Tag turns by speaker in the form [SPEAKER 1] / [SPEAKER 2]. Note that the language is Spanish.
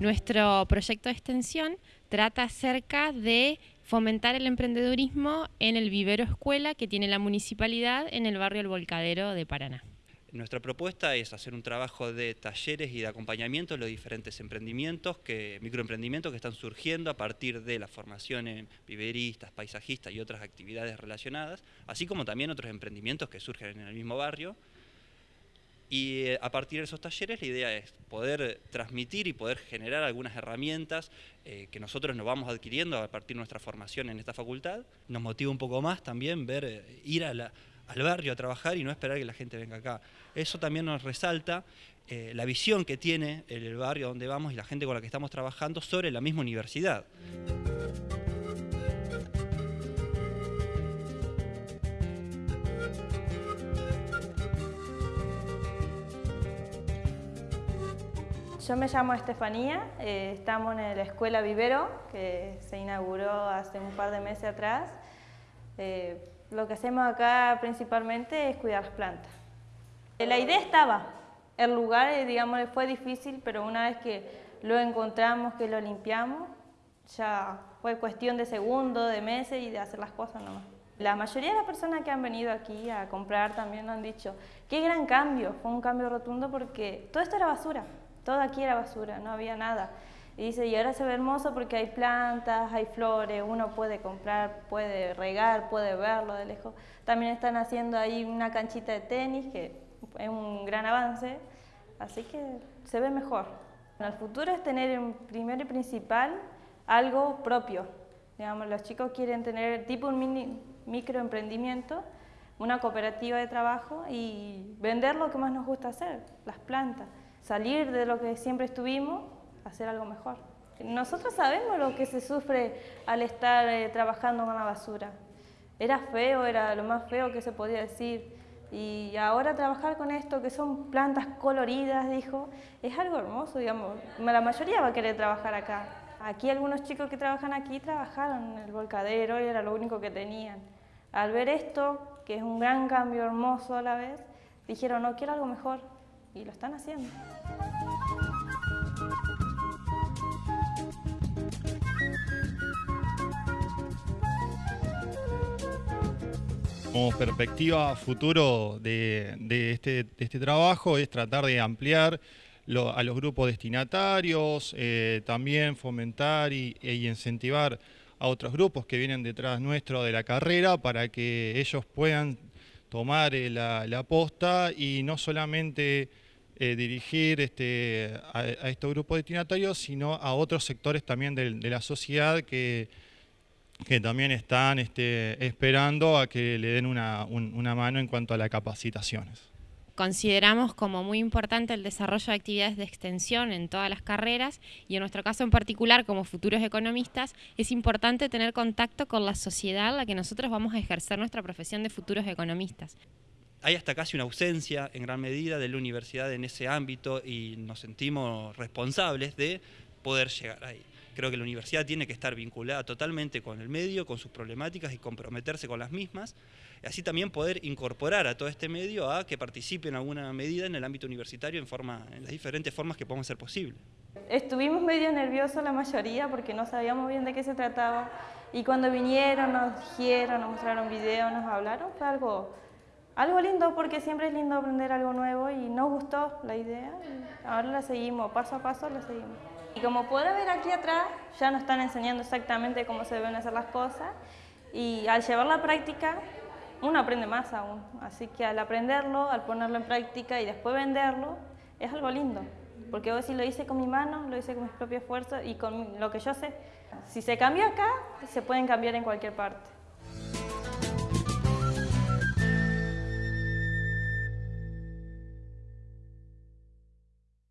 [SPEAKER 1] Nuestro proyecto de extensión trata acerca de fomentar el emprendedurismo en el vivero escuela que tiene la municipalidad en el barrio El Volcadero de Paraná.
[SPEAKER 2] Nuestra propuesta es hacer un trabajo de talleres y de acompañamiento en los diferentes emprendimientos, que, microemprendimientos que están surgiendo a partir de la formación en viveristas, paisajistas y otras actividades relacionadas, así como también otros emprendimientos que surgen en el mismo barrio. Y eh, a partir de esos talleres la idea es poder transmitir y poder generar algunas herramientas eh, que nosotros nos vamos adquiriendo a partir de nuestra formación en esta facultad. Nos motiva un poco más también ver, eh, ir al barrio a trabajar y no esperar que la gente venga acá. Eso también nos resalta la visión que tiene el barrio donde vamos y la gente con la que estamos trabajando sobre la misma universidad.
[SPEAKER 3] Yo me llamo Estefanía, eh, estamos en la Escuela Vivero, que se inauguró hace un par de meses atrás. Eh, lo que hacemos acá principalmente es cuidar las plantas. Eh, la idea estaba, el lugar, eh, digamos, fue difícil, pero una vez que lo encontramos, que lo limpiamos, ya fue cuestión de segundos, de meses y de hacer las cosas nomás. La mayoría de las personas que han venido aquí a comprar también han dicho, qué gran cambio, fue un cambio rotundo porque todo esto era basura, todo aquí era basura, no había nada. Y dice, y ahora se ve hermoso porque hay plantas, hay flores, uno puede comprar, puede regar, puede verlo de lejos. También están haciendo ahí una canchita de tenis, que es un gran avance, así que se ve mejor. En el futuro es tener en primero y principal algo propio. Digamos, los chicos quieren tener tipo un mini, microemprendimiento, una cooperativa de trabajo y vender lo que más nos gusta hacer, las plantas. Salir de lo que siempre estuvimos hacer algo mejor. Nosotros sabemos lo que se sufre al estar eh, trabajando con la basura. Era feo, era lo más feo que se podía decir. Y ahora trabajar con esto, que son plantas coloridas, dijo, es algo hermoso, digamos. La mayoría va a querer trabajar acá. Aquí algunos chicos que trabajan aquí trabajaron en el volcadero y era lo único que tenían. Al ver esto, que es un gran cambio hermoso a la vez, dijeron, no, quiero algo mejor. Y lo están haciendo.
[SPEAKER 4] como perspectiva futuro de, este, este, trabajo es tratar de ampliar a los grupos destinatarios, eh, también fomentar y, e incentivar a otros grupos que vienen detrás nuestro de la carrera para que ellos puedan tomar eh, la, posta y no solamente eh, dirigir este, a, estos grupos destinatarios, sino a otros sectores también de la sociedad que que también están este, esperando a que le den una, mano en cuanto a las capacitaciones.
[SPEAKER 1] Consideramos como muy importante el desarrollo de actividades de extensión en todas las carreras y en nuestro caso en particular como futuros economistas es importante tener contacto con la sociedad a la que nosotros vamos a ejercer nuestra profesión de futuros economistas.
[SPEAKER 2] Hay hasta casi una ausencia en gran medida de la universidad en ese ámbito y nos sentimos responsables de poder llegar ahí. Creo que la universidad tiene que estar vinculada totalmente con el medio, con sus problemáticas y comprometerse con las mismas. Y así también poder incorporar a todo este medio a que participe en alguna medida en el ámbito universitario en, las diferentes formas que podamos ser posible.
[SPEAKER 3] Estuvimos medio nerviosos la mayoría porque no sabíamos bien de qué se trataba y cuando vinieron, nos dijeron, nos mostraron videos, nos hablaron, fue algo, algo lindo porque siempre es lindo aprender algo nuevo y nos gustó la idea ahora la seguimos, paso a paso la seguimos. Y como puede ver aquí atrás, ya nos están enseñando exactamente cómo se deben hacer las cosas y al llevar la práctica, uno aprende más aún. Así que al aprenderlo, al ponerlo en práctica y después venderlo, es algo lindo. Porque hoy si lo hice con mi mano, lo hice con mis propios esfuerzos y con lo que yo sé. Si se cambió acá, se pueden cambiar en cualquier parte.